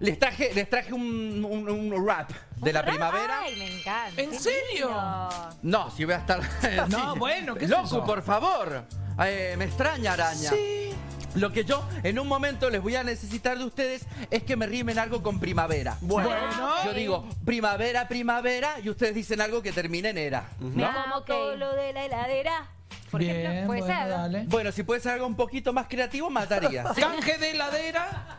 les traje, les traje un, un- un rap de la primavera. Ay, me encanta. ¿En serio? No, si voy a estar. No, Sí. bueno, ¿qué es Loco, por favor. Eh, me extraña, araña. Sí. Lo que yo en un momento les voy a necesitar de ustedes es que me rimen algo con primavera. Bueno. Yo digo primavera, primavera y ustedes dicen algo que termine en era. Me ¿no? como ok. todo lo de la heladera. Por Bien, ejemplo, puede bueno, ser. dale. Bueno, si puede ser algo un poquito más creativo, mataría. Sí, Canje de heladera.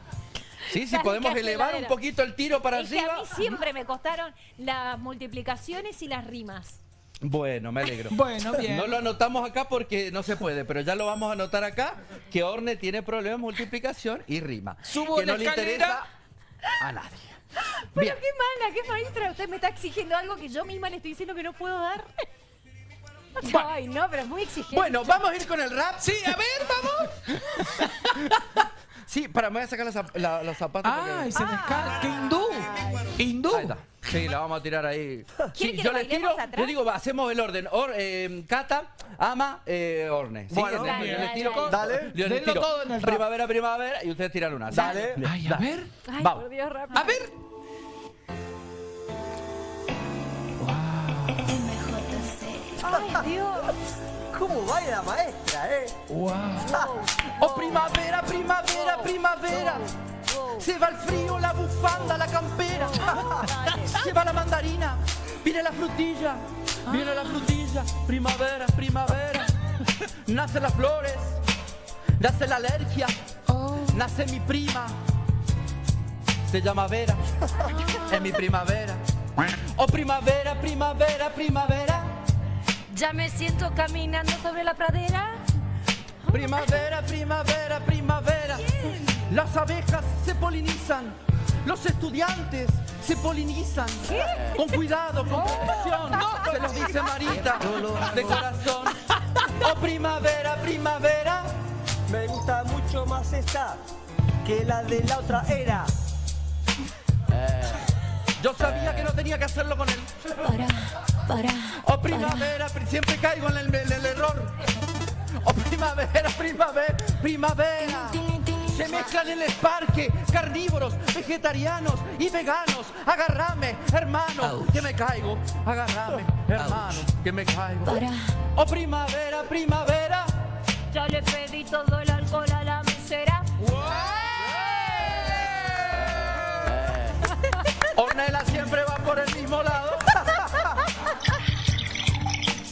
Sí, si Casi podemos elevar un poquito el tiro para Es que a arriba. mí siempre me costaron las multiplicaciones y las rimas. Bueno, me alegro. Bueno, bien. No lo anotamos acá porque no se puede, pero ya lo vamos a anotar acá, que Orne tiene problemas de multiplicación y rima. Subo que no le interesa a nadie. Pero Bien. qué mala, qué maestra. Usted me está exigiendo algo que yo misma le estoy diciendo que no puedo dar. Ay, no, pero es muy exigente. Bueno, vamos a ir con el rap. Sí, a ver, vamos. Sí, para, me voy a sacar los, zap- la- los zapatos. porque- Ay, se descarga. ¿Qué hindú? ¿Hindú? Ahí está. Sí, la vamos a tirar ahí. Sí, que yo les tiro, atrás? yo digo, va, hacemos el orden. Or- eh, Cata, Ama, eh, Orne. ¿sí? Bueno. Les- Dale, yo les dale, tiro, dale. yo les Denlo tiro todo en el rap. primavera, primavera y ustedes tiran una. Dale. Bien, Ay, a dale. ver. Ay, vamos. por Dios, rápido. A ver. Ay, Dios. ¿Cómo baila la maestra, eh? Wow. Oh, primavera, primavera, primavera. Se va el frío, la bufanda, la campera. Se va la mandarina, viene la frutilla, viene la frutilla. Primavera, primavera. Nacen las flores, nace la alergia, nace mi prima. Se llama Vera, es mi primavera. Oh, primavera, primavera, primavera. Ya me siento caminando sobre la pradera. Primavera, primavera, primavera. Las abejas se polinizan. Los estudiantes se polinizan. Con cuidado, con protección. Se los dice Marita de corazón. Oh, primavera, primavera. Me gusta mucho más esta que la de la otra era. Yo sabía que no tenía que hacerlo con él. Para, para. Oh, primavera, pri- siempre caigo en el, en el error. Oh, primavera, primavera, primavera. Se mezclan en el parque carnívoros, vegetarianos y veganos. Agárrame, hermano, que me caigo. Agárrame, hermano, que me caigo. Oh, primavera, primavera. Ya le pedí todo el alcohol a la mesera. Ornella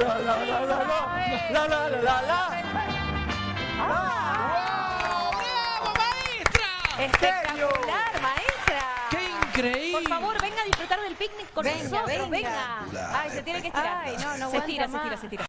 la la la la la la La la la la la. ¡Bravo, maestra! Espectacular, maestra. ¡Qué increíble! Por favor, venga a disfrutar del picnic con Venga, nosotros, venga. venga. Ay, se tiene que estirar. Ay, no, no se tira, se tira, se tira.